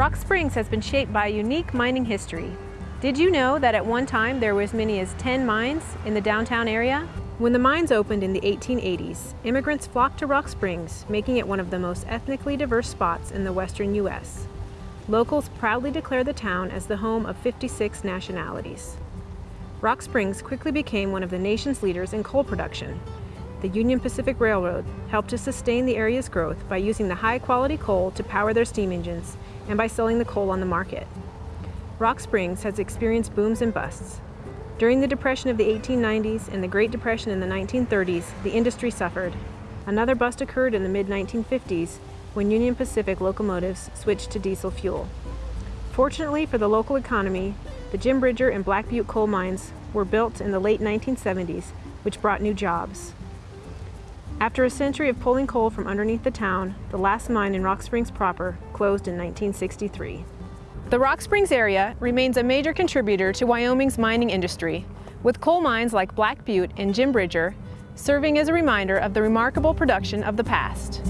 Rock Springs has been shaped by a unique mining history. Did you know that at one time there were as many as 10 mines in the downtown area? When the mines opened in the 1880s, immigrants flocked to Rock Springs, making it one of the most ethnically diverse spots in the western U.S. Locals proudly declare the town as the home of 56 nationalities. Rock Springs quickly became one of the nation's leaders in coal production. The Union Pacific Railroad helped to sustain the area's growth by using the high-quality coal to power their steam engines and by selling the coal on the market. Rock Springs has experienced booms and busts. During the Depression of the 1890s and the Great Depression in the 1930s, the industry suffered. Another bust occurred in the mid-1950s when Union Pacific locomotives switched to diesel fuel. Fortunately for the local economy, the Jim Bridger and Black Butte coal mines were built in the late 1970s, which brought new jobs. After a century of pulling coal from underneath the town, the last mine in Rock Springs proper closed in 1963. The Rock Springs area remains a major contributor to Wyoming's mining industry, with coal mines like Black Butte and Jim Bridger serving as a reminder of the remarkable production of the past.